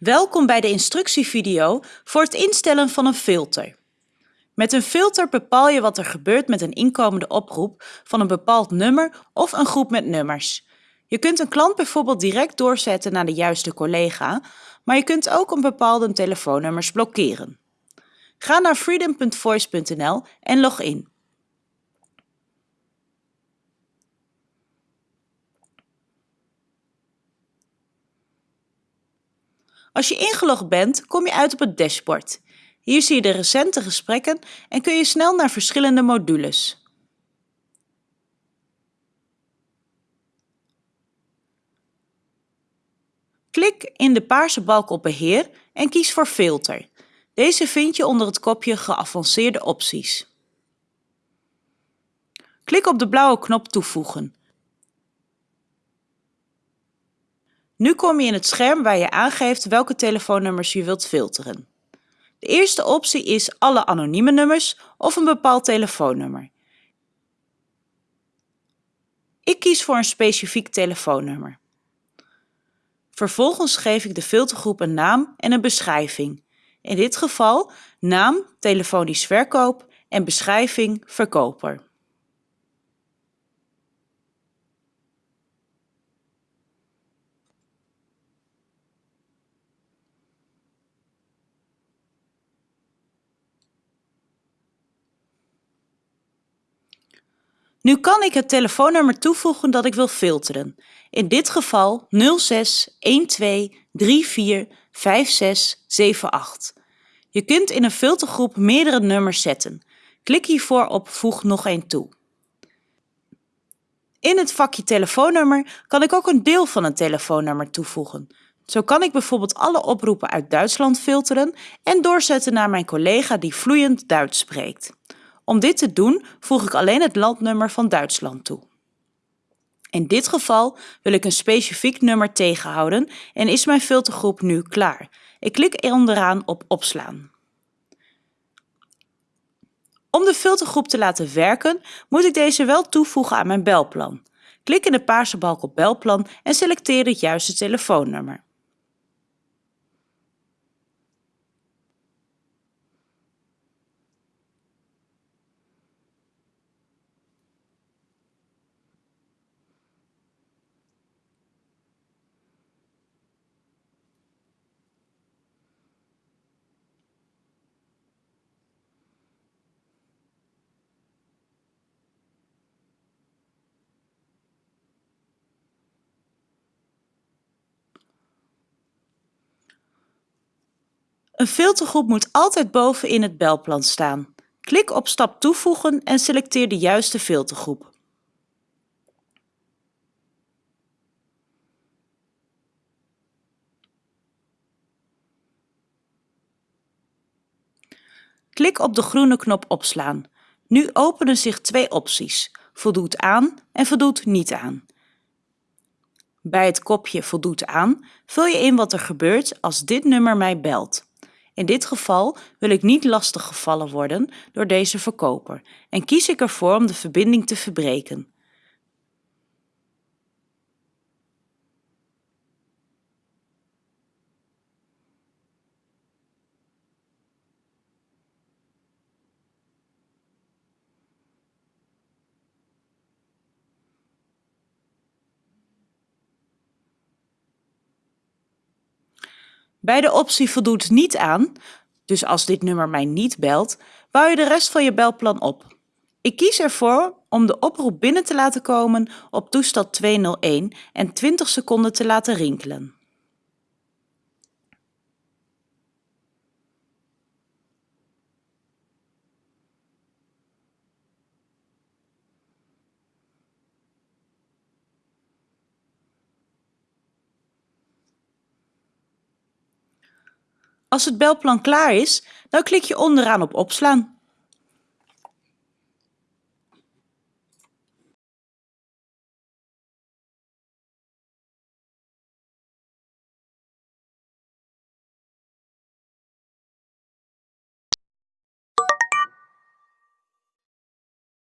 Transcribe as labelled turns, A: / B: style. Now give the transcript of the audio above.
A: Welkom bij de instructievideo voor het instellen van een filter. Met een filter bepaal je wat er gebeurt met een inkomende oproep van een bepaald nummer of een groep met nummers. Je kunt een klant bijvoorbeeld direct doorzetten naar de juiste collega, maar je kunt ook een bepaalde telefoonnummers blokkeren. Ga naar freedom.voice.nl en log in. Als je ingelogd bent, kom je uit op het dashboard. Hier zie je de recente gesprekken en kun je snel naar verschillende modules. Klik in de paarse balk op Beheer en kies voor Filter. Deze vind je onder het kopje Geavanceerde opties. Klik op de blauwe knop Toevoegen. Nu kom je in het scherm waar je aangeeft welke telefoonnummers je wilt filteren. De eerste optie is alle anonieme nummers of een bepaald telefoonnummer. Ik kies voor een specifiek telefoonnummer. Vervolgens geef ik de filtergroep een naam en een beschrijving. In dit geval naam telefonisch verkoop en beschrijving verkoper. Nu kan ik het telefoonnummer toevoegen dat ik wil filteren. In dit geval 06 12 34 56 78. Je kunt in een filtergroep meerdere nummers zetten. Klik hiervoor op Voeg nog een toe. In het vakje telefoonnummer kan ik ook een deel van een telefoonnummer toevoegen. Zo kan ik bijvoorbeeld alle oproepen uit Duitsland filteren en doorzetten naar mijn collega die vloeiend Duits spreekt. Om dit te doen voeg ik alleen het landnummer van Duitsland toe. In dit geval wil ik een specifiek nummer tegenhouden en is mijn filtergroep nu klaar. Ik klik onderaan op opslaan. Om de filtergroep te laten werken moet ik deze wel toevoegen aan mijn belplan. Klik in de paarse balk op belplan en selecteer het juiste telefoonnummer. Een filtergroep moet altijd boven in het belplan staan. Klik op stap toevoegen en selecteer de juiste filtergroep. Klik op de groene knop opslaan. Nu openen zich twee opties, voldoet aan en voldoet niet aan. Bij het kopje voldoet aan vul je in wat er gebeurt als dit nummer mij belt. In dit geval wil ik niet lastig gevallen worden door deze verkoper en kies ik ervoor om de verbinding te verbreken. Bij de optie voldoet niet aan, dus als dit nummer mij niet belt, bouw je de rest van je belplan op. Ik kies ervoor om de oproep binnen te laten komen op toestand 201 en 20 seconden te laten rinkelen. Als het belplan klaar is, dan klik je onderaan op opslaan.